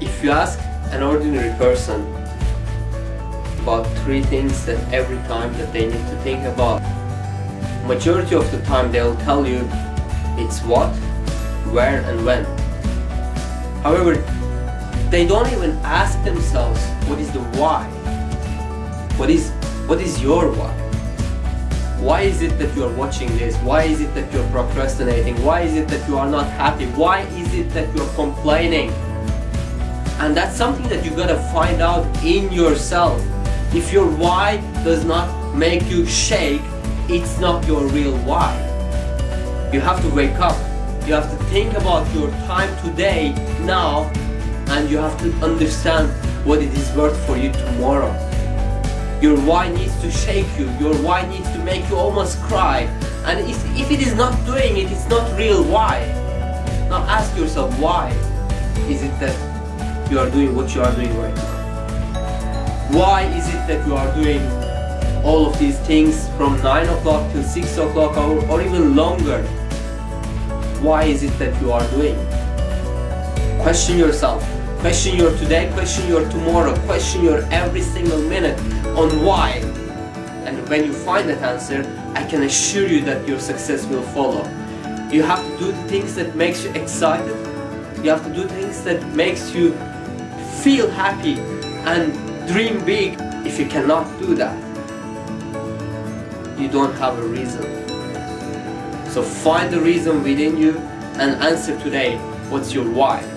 If you ask an ordinary person about three things that every time that they need to think about, majority of the time they'll tell you it's what, where and when. However, they don't even ask themselves what is the why. What is what is your why? Why is it that you are watching this? Why is it that you're procrastinating? Why is it that you are not happy? Why is it that you're complaining? And that's something that you gotta find out in yourself. If your why does not make you shake, it's not your real why. You have to wake up. You have to think about your time today, now, and you have to understand what it is worth for you tomorrow. Your why needs to shake you, your why needs to make you almost cry. And if, if it is not doing it, it's not real why. Now ask yourself why is it that you are doing what you are doing right now? Why is it that you are doing all of these things from 9 o'clock till 6 o'clock or, or even longer? Why is it that you are doing? Question yourself. Question your today, question your tomorrow, question your every single minute on why. And when you find that answer, I can assure you that your success will follow. You have to do the things that makes you excited. You have to do things that makes you feel happy and dream big. If you cannot do that, you don't have a reason. So find the reason within you and answer today what's your why.